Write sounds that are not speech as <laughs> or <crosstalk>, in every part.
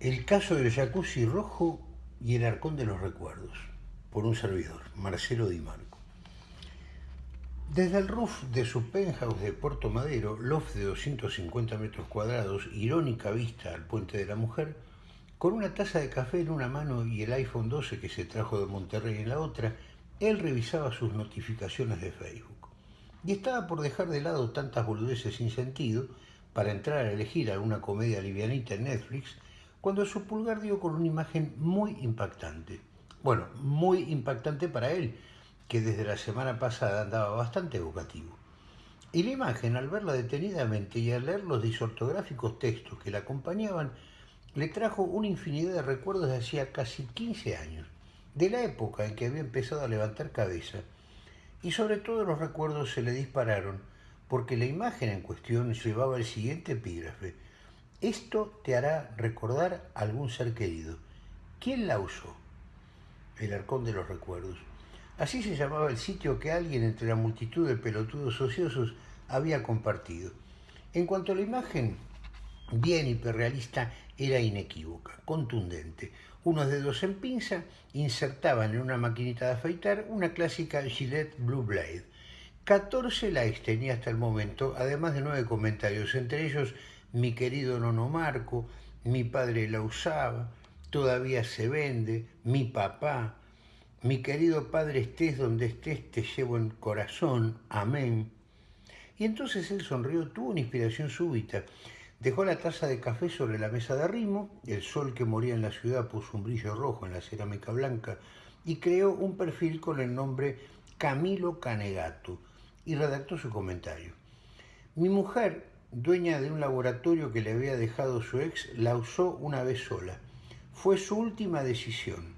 El caso del jacuzzi rojo y el arcón de los recuerdos, por un servidor, Marcelo Di Marco. Desde el roof de su penthouse de Puerto Madero, loft de 250 metros cuadrados, irónica vista al Puente de la Mujer, con una taza de café en una mano y el iPhone 12 que se trajo de Monterrey en la otra, él revisaba sus notificaciones de Facebook. Y estaba por dejar de lado tantas boludeces sin sentido para entrar a elegir alguna comedia livianita en Netflix, cuando su pulgar dio con una imagen muy impactante. Bueno, muy impactante para él, que desde la semana pasada andaba bastante evocativo. Y la imagen, al verla detenidamente y al leer los disortográficos textos que la acompañaban, le trajo una infinidad de recuerdos de hacía casi 15 años, de la época en que había empezado a levantar cabeza, y sobre todo los recuerdos se le dispararon porque la imagen en cuestión llevaba el siguiente epígrafe. Esto te hará recordar a algún ser querido. ¿Quién la usó? El arcón de los recuerdos. Así se llamaba el sitio que alguien entre la multitud de pelotudos ociosos había compartido. En cuanto a la imagen, bien hiperrealista, era inequívoca, contundente. Unos dedos en pinza insertaban en una maquinita de afeitar una clásica Gillette Blue Blade. 14 likes tenía hasta el momento, además de nueve comentarios, entre ellos mi querido Nono Marco, mi padre la usaba, todavía se vende, mi papá, mi querido padre estés donde estés, te llevo en corazón, amén. Y entonces él sonrió, tuvo una inspiración súbita Dejó la taza de café sobre la mesa de arrimo, el sol que moría en la ciudad puso un brillo rojo en la cerámica blanca y creó un perfil con el nombre Camilo Canegato y redactó su comentario. Mi mujer, dueña de un laboratorio que le había dejado su ex, la usó una vez sola. Fue su última decisión.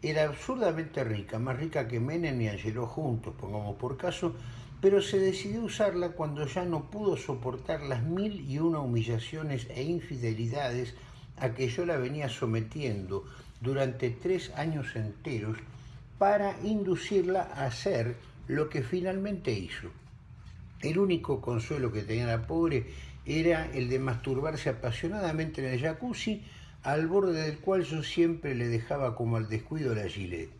Era absurdamente rica, más rica que Menem y Angelo juntos, pongamos por caso, pero se decidió usarla cuando ya no pudo soportar las mil y una humillaciones e infidelidades a que yo la venía sometiendo durante tres años enteros para inducirla a hacer lo que finalmente hizo. El único consuelo que tenía la pobre era el de masturbarse apasionadamente en el jacuzzi, al borde del cual yo siempre le dejaba como al descuido la gilet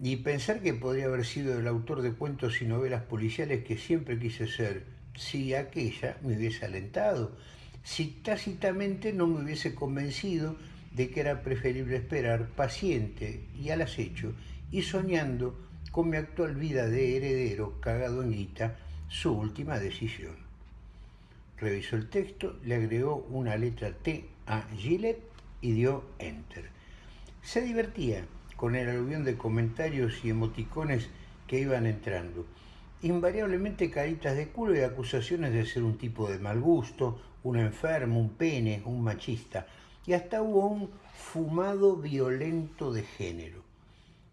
y pensar que podría haber sido el autor de cuentos y novelas policiales que siempre quise ser, si aquella me hubiese alentado, si tácitamente no me hubiese convencido de que era preferible esperar paciente y al acecho y soñando con mi actual vida de heredero cagado en su última decisión. Revisó el texto, le agregó una letra T a Gillette y dio Enter. Se divertía, con el aluvión de comentarios y emoticones que iban entrando. Invariablemente caritas de culo y acusaciones de ser un tipo de mal gusto, un enfermo, un pene, un machista. Y hasta hubo un fumado violento de género.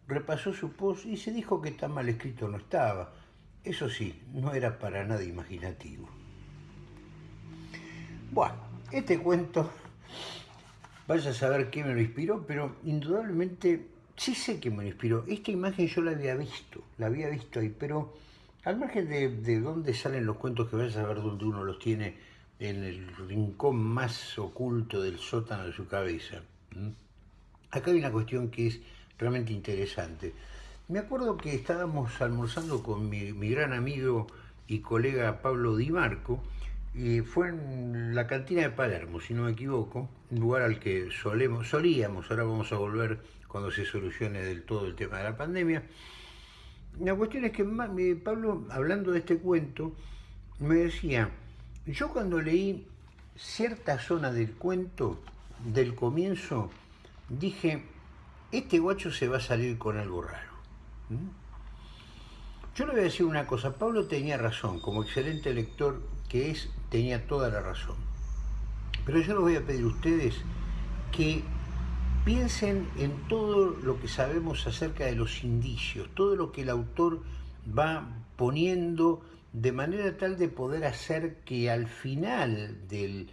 Repasó su post y se dijo que tan mal escrito no estaba. Eso sí, no era para nada imaginativo. Bueno, este cuento, vaya a saber qué me lo inspiró, pero indudablemente sí sé que me inspiró. Esta imagen yo la había visto, la había visto ahí, pero al margen de, de dónde salen los cuentos que vayas a ver dónde uno los tiene en el rincón más oculto del sótano de su cabeza. Acá hay una cuestión que es realmente interesante. Me acuerdo que estábamos almorzando con mi, gran amigo y colega Pablo Di Marco, y fue en la cantina de Palermo, si no me equivoco, un lugar al que solemos, solíamos, ahora vamos a volver cuando se solucione del todo el tema de la pandemia. La cuestión es que Pablo, hablando de este cuento, me decía, yo cuando leí cierta zona del cuento, del comienzo, dije, este guacho se va a salir con algo raro. ¿Mm? Yo le voy a decir una cosa, Pablo tenía razón, como excelente lector que es, tenía toda la razón. Pero yo les voy a pedir a ustedes que piensen en todo lo que sabemos acerca de los indicios, todo lo que el autor va poniendo de manera tal de poder hacer que al final del,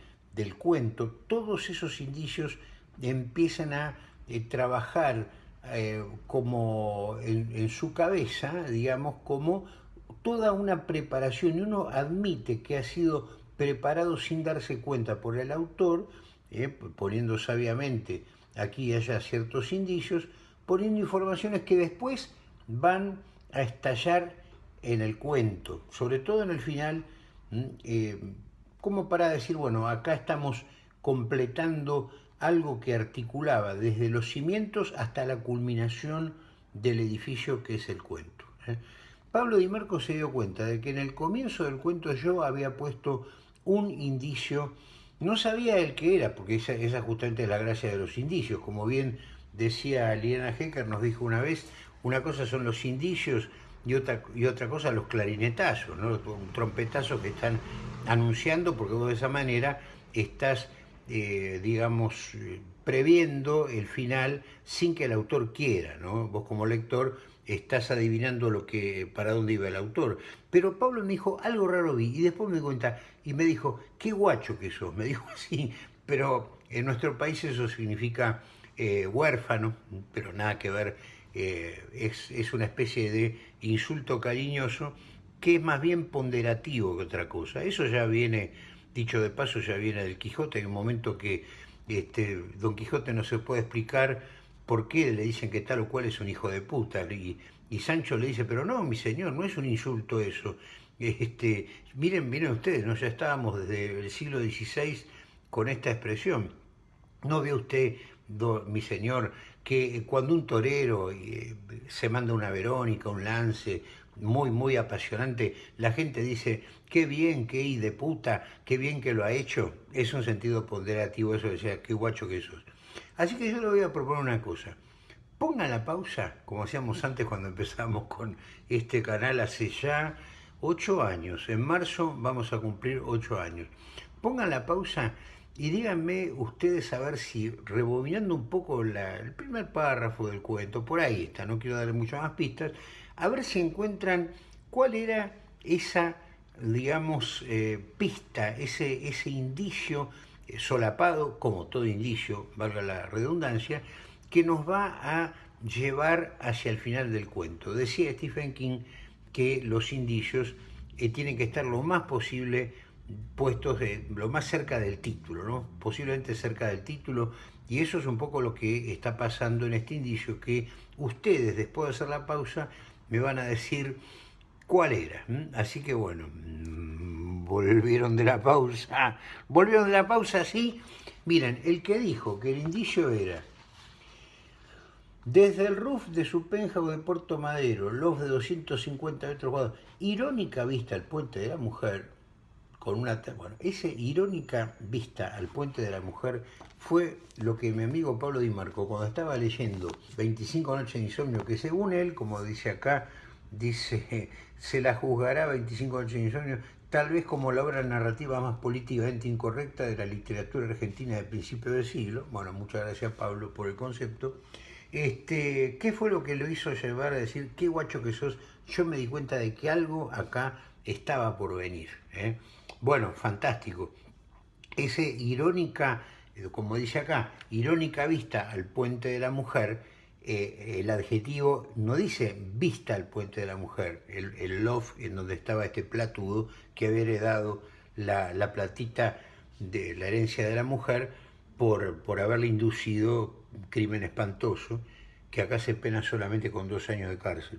cuento todos esos indicios empiecen a eh, trabajar eh, como en, su cabeza, digamos, como toda una preparación y uno admite que ha sido preparado sin darse cuenta por el autor ¿eh? poniendo sabiamente aquí y allá ciertos indicios, poniendo informaciones que después van a estallar en el cuento, sobre todo en el final, eh, como para decir, bueno, acá estamos completando algo que articulaba desde los cimientos hasta la culminación del edificio que es el cuento. ¿eh? Pablo Di Marco se dio cuenta de que en el comienzo del cuento yo había puesto un indicio, no sabía el que era, porque esa, esa justamente es la gracia de los indicios, como bien decía Liana Hecker, nos dijo una vez, una cosa son los indicios y otra, y otra cosa los clarinetazos, ¿no? un trompetazo que están anunciando, porque vos de esa manera estás, eh, digamos, previendo el final sin que el autor quiera, ¿no? Vos como lector estás adivinando lo que, para dónde iba el autor. Pero Pablo me dijo, algo raro vi, y después me cuenta, y me dijo, qué guacho que sos, me <laughs> dijo así, pero en nuestro país eso significa eh, huérfano, pero nada que ver, eh, es, es una especie de insulto cariñoso que es más bien ponderativo que otra cosa. Eso ya viene, dicho de paso, ya viene del Quijote, en un momento que este, Don Quijote no se puede explicar por qué le dicen que tal o cual es un hijo de puta. Y, Sancho le dice, pero no, mi señor, no es un insulto eso. Este, miren, miren ustedes, ¿no? ya estábamos desde el siglo XVI con esta expresión. ¿No ve usted, mi señor, que cuando un torero eh, se manda una Verónica, un lance, muy, muy apasionante, la gente dice, qué bien, qué de puta, qué bien que lo ha hecho. Es un sentido ponderativo eso de decir, qué guacho que sos. Así que yo le voy a proponer una cosa. Pongan la pausa, como hacíamos antes cuando empezamos con este canal hace ya ocho años. En marzo vamos a cumplir ocho años. Pongan la pausa y díganme ustedes a ver si, rebobinando un poco el primer párrafo del cuento, por ahí está, no quiero darle muchas más pistas, a ver si encuentran cuál era esa, digamos, eh, pista, ese, ese indicio eh, solapado, como todo indicio, valga la redundancia, que nos va a llevar hacia el final del cuento. Decía Stephen King que los indicios eh, tienen que estar lo más posible puestos de, lo más cerca del título, ¿no? posiblemente cerca del título, y eso es un poco lo que está pasando en este indicio, que ustedes después de hacer la pausa me van a decir cuál era. Así que bueno, mm, volvieron de la pausa. <laughs> Volvieron de la pausa, sí. Miren, el que dijo que el indicio era desde el roof de su penthouse de Puerto Madero, los de 250 metros cuadrados, irónica vista al puente de la mujer, con una... Bueno, esa irónica vista al puente de la mujer fue lo que mi amigo Pablo Di Marco, cuando estaba leyendo 25 noches de insomnio, que según él, como dice acá, dice, <laughs> se la juzgará 25 noches de insomnio, tal vez como la obra narrativa más políticamente incorrecta de la literatura argentina de principio del siglo. Bueno, muchas gracias Pablo por el concepto. Este, ¿Qué fue lo que lo hizo llevar a decir, qué guacho que sos? Yo me di cuenta de que algo acá estaba por venir. ¿eh? Bueno, fantástico. Ese irónica, eh, como dice acá, irónica vista al puente de la mujer, eh, el adjetivo no dice vista al puente de la mujer, el, el loft en donde estaba este platudo que había heredado la, la, platita de la herencia de la mujer por, por haberle inducido crimen espantoso, que acá se pena solamente con dos años de cárcel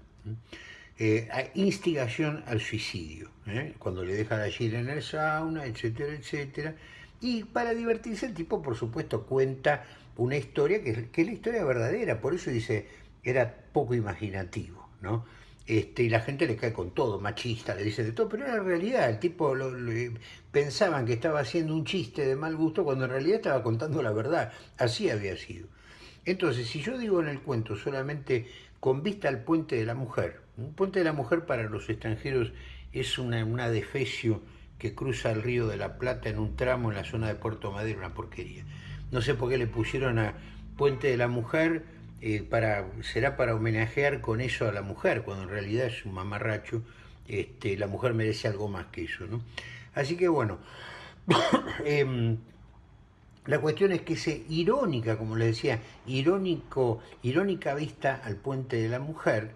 eh, instigación al suicidio, ¿eh? cuando le dejan allí en el sauna, etcétera, etcétera. Y para divertirse el tipo, por supuesto, cuenta una historia que, es la historia verdadera, por eso dice, era poco imaginativo, ¿no? Este, y la gente le cae con todo, machista, le dice de todo, pero era realidad, el tipo lo, pensaban que estaba haciendo un chiste de mal gusto cuando en realidad estaba contando la verdad, así había sido. Entonces, si yo digo en el cuento solamente con vista al puente de la mujer, un puente de la mujer para los extranjeros es una, una defecio que cruza el río de la Plata en un tramo en la zona de Puerto Madero, una porquería. No sé por qué le pusieron a Puente de la Mujer, eh, para, será para homenajear con eso a la mujer, cuando en realidad es un mamarracho, este, la mujer merece algo más que eso. ¿no? Así que bueno, <coughs> eh, la cuestión es que ese irónica, como le decía, irónico, irónica vista al puente de la mujer,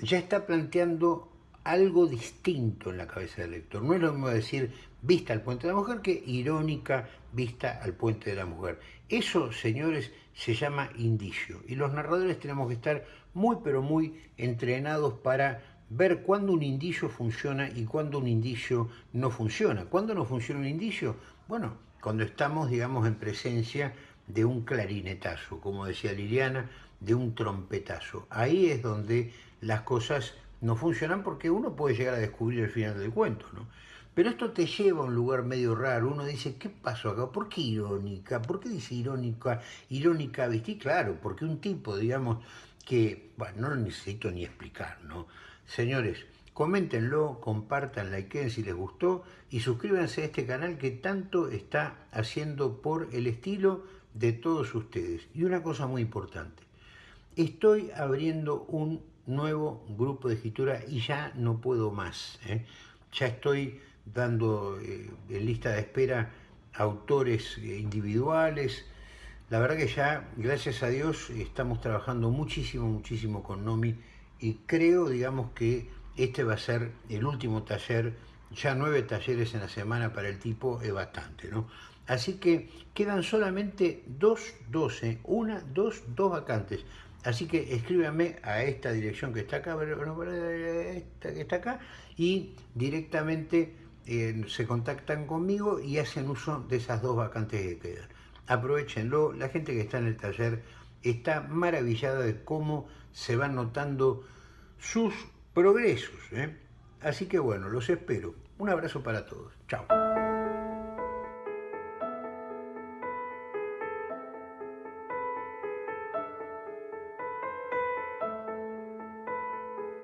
ya está planteando algo distinto en la cabeza del lector. No es lo mismo decir vista al puente de la mujer que irónica vista al puente de la mujer. Eso, señores, se llama indicio. Y los narradores tenemos que estar muy, pero muy entrenados para ver cuándo un indicio funciona y cuándo un indicio no funciona. ¿Cuándo no funciona un indicio? Bueno, cuando estamos, digamos, en presencia de un clarinetazo, como decía Liliana, de un trompetazo. Ahí es donde las cosas no funcionan porque uno puede llegar a descubrir el final del cuento, ¿no? Pero esto te lleva a un lugar medio raro. Uno dice, ¿qué pasó acá? ¿Por qué irónica? ¿Por qué dice irónica? Irónica, ¿viste? claro, porque un tipo, digamos, que, bueno, no lo necesito ni explicar, ¿no? Señores, coméntenlo, compartan, likeen si les gustó y suscríbanse a este canal que tanto está haciendo por el estilo de todos ustedes. Y una cosa muy importante, estoy abriendo un nuevo grupo de escritura y ya no puedo más. ¿eh? Ya estoy dando eh, en lista de espera autores eh, individuales. La verdad que ya, gracias a Dios, estamos trabajando muchísimo, muchísimo con Nomi y creo, digamos, que este va a ser el último taller, ya nueve talleres en la semana para el tipo es bastante, ¿no? Así que quedan solamente dos, doce, una, dos, dos vacantes. Así que escríbame a esta dirección que está acá, esta que está acá, y directamente eh, se contactan conmigo y hacen uso de esas dos vacantes que quedan. Aprovechenlo, la gente que está en el taller está maravillada de cómo se van notando sus progresos. ¿eh? Así que bueno, los espero. Un abrazo para todos. Chao.